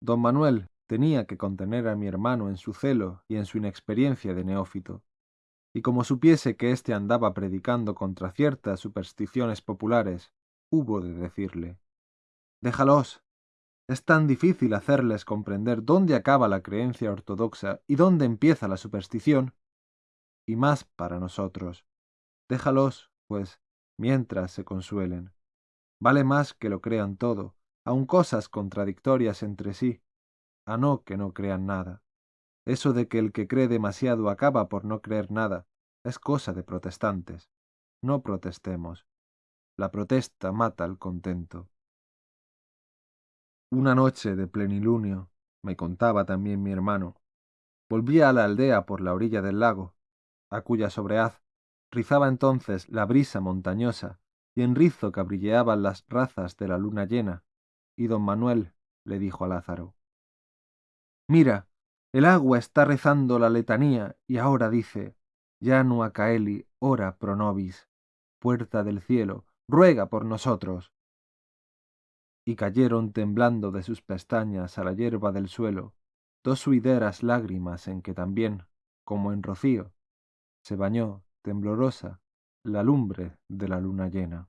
Don Manuel tenía que contener a mi hermano en su celo y en su inexperiencia de neófito, y como supiese que éste andaba predicando contra ciertas supersticiones populares, hubo de decirle Déjalos. Es tan difícil hacerles comprender dónde acaba la creencia ortodoxa y dónde empieza la superstición. Y más para nosotros. Déjalos, pues, mientras se consuelen. Vale más que lo crean todo, aun cosas contradictorias entre sí, a no que no crean nada. Eso de que el que cree demasiado acaba por no creer nada es cosa de protestantes. No protestemos. La protesta mata al contento. Una noche de plenilunio, me contaba también mi hermano, volvía a la aldea por la orilla del lago, a cuya sobreaz rizaba entonces la brisa montañosa y en rizo cabrilleaban las razas de la luna llena, y don Manuel le dijo a Lázaro Mira, el agua está rezando la letanía y ahora dice, Janua caeli, ora pro nobis, puerta del cielo, ruega por nosotros. Y cayeron temblando de sus pestañas a la hierba del suelo dos suideras lágrimas en que también, como en rocío, se bañó, temblorosa, la lumbre de la luna llena.